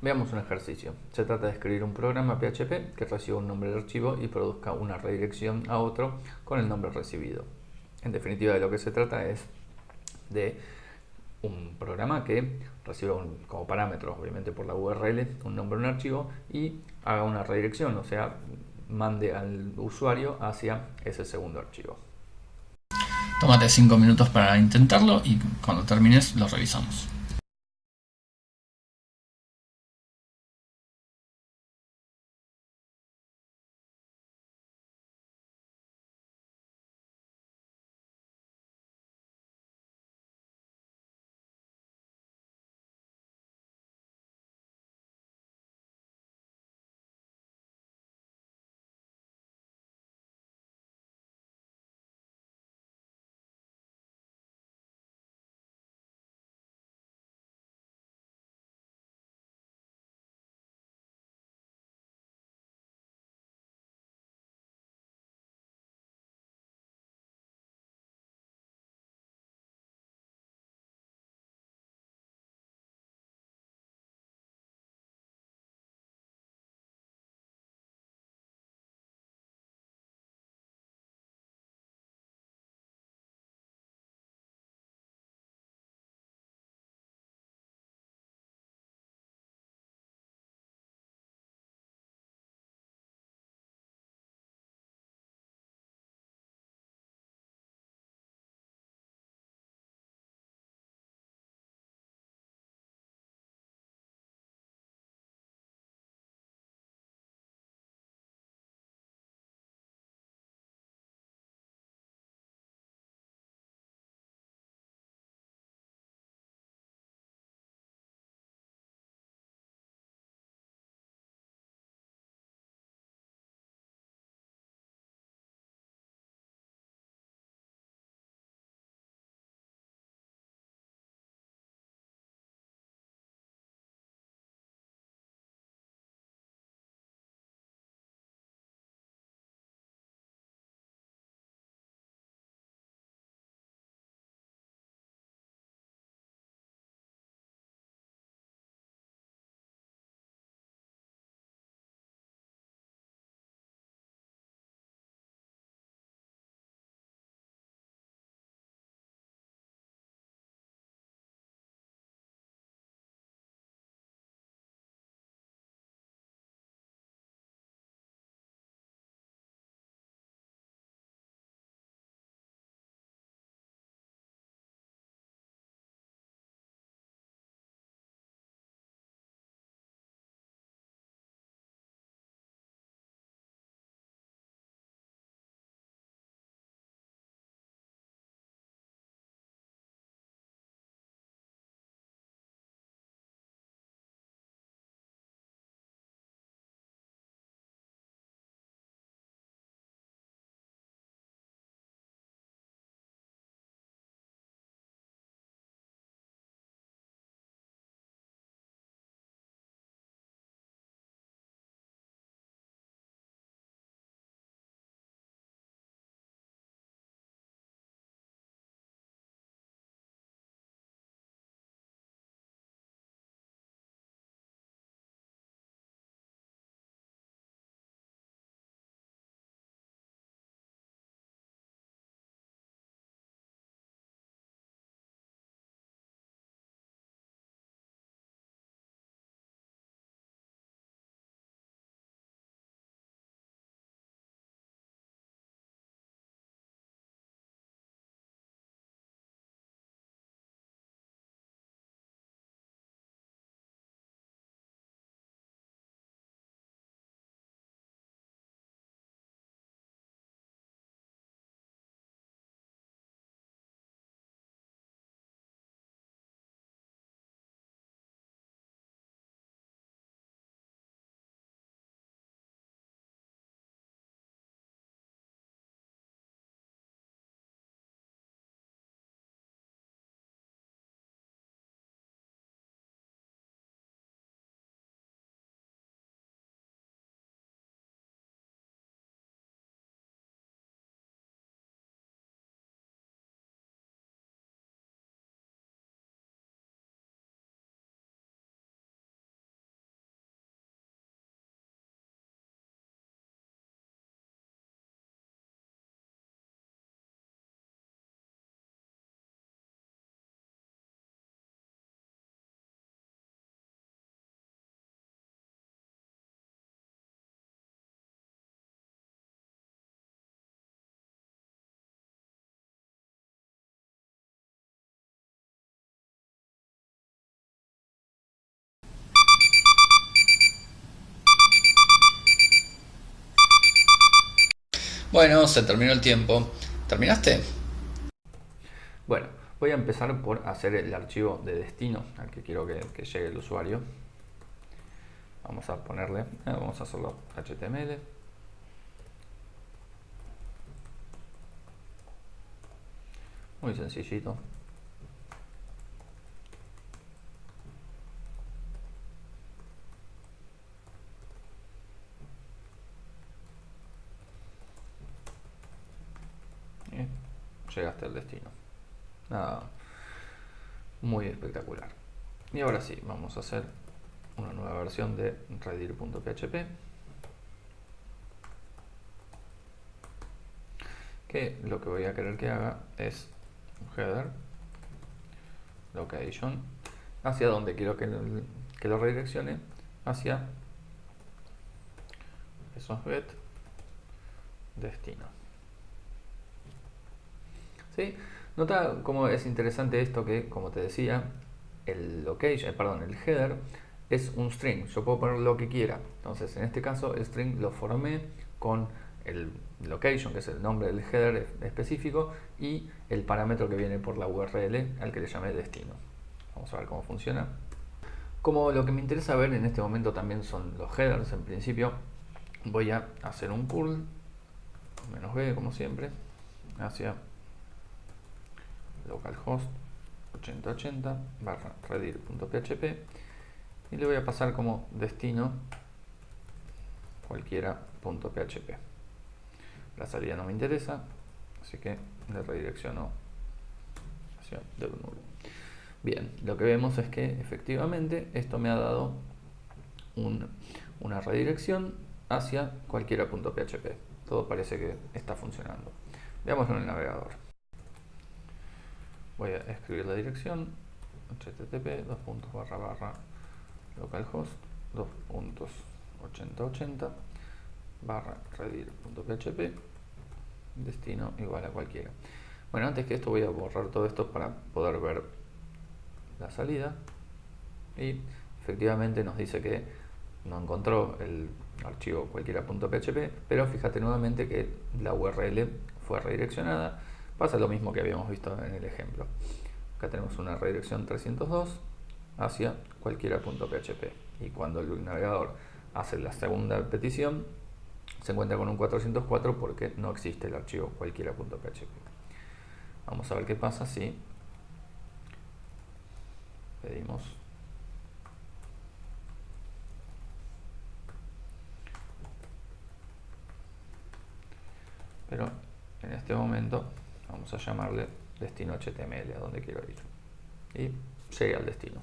Veamos un ejercicio. Se trata de escribir un programa PHP que reciba un nombre de archivo y produzca una redirección a otro con el nombre recibido. En definitiva, de lo que se trata es de un programa que reciba como parámetro, obviamente por la URL, un nombre un archivo y haga una redirección, o sea, mande al usuario hacia ese segundo archivo. Tómate 5 minutos para intentarlo y cuando termines lo revisamos. Bueno, se terminó el tiempo. ¿Terminaste? Bueno, voy a empezar por hacer el archivo de destino al que quiero que, llegue el usuario. Vamos a ponerle, eh, vamos a hacerlo HTML. Muy sencillito. Llegaste al destino. Nada muy espectacular. Y ahora sí, vamos a hacer una nueva versión de redir.php que lo que voy a querer que haga es header location hacia donde quiero que, que lo redireccione hacia esos get destino Nota cómo es interesante esto que, como te decía, el location, eh, perdón, el header es un string. Yo puedo poner lo que quiera. Entonces, en este caso, el string lo formé con el location, que es el nombre del header específico, y el parámetro que viene por la URL al que le llamé destino. Vamos a ver cómo funciona. Como lo que me interesa ver en este momento también son los headers, en principio voy a hacer un curl, menos b como siempre, hacia localhost 8080 barra redir.php y le voy a pasar como destino cualquiera.php la salida no me interesa así que le redirecciono hacia nulo. Bien lo que vemos es que efectivamente esto me ha dado una redirección hacia cualquiera.php todo parece que está funcionando. Veámoslo en el navegador voy a escribir la dirección http dos puntos barra barra localhost 2.8080 barra redir.php destino igual a cualquiera. Bueno antes que esto voy a borrar todo esto para poder ver la salida. Y efectivamente nos dice que no encontró el archivo cualquiera.php pero fíjate nuevamente que la URL fue redireccionada Pasa lo mismo que habíamos visto en el ejemplo. Acá tenemos una redirección 302 hacia cualquiera.php y cuando el navegador hace la segunda petición se encuentra con un 404 porque no existe el archivo cualquiera.php. Vamos a ver qué pasa si pedimos pero en este momento vamos a llamarle destino HTML a donde quiero ir. Y llegué al destino